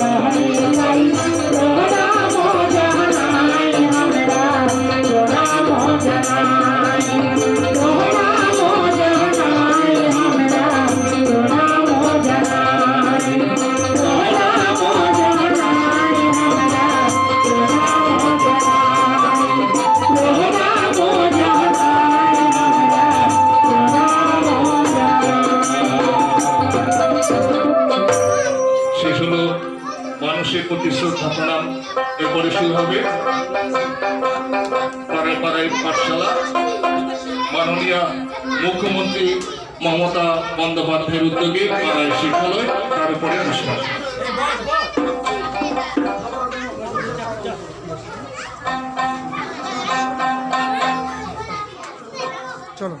Hare মানুষের প্রতি শ্রদ্ধা প্রণাম এরপরে শুরু হবে পাড়ায় পাড়ায় পাঠশালা। মাননীয় মুখ্যমন্ত্রী মমতা বন্দ্যোপাধ্যায়ের উদ্যোগে পাড়ায় শিক্ষালয় তার উপরে অনুষ্ঠান। চলো।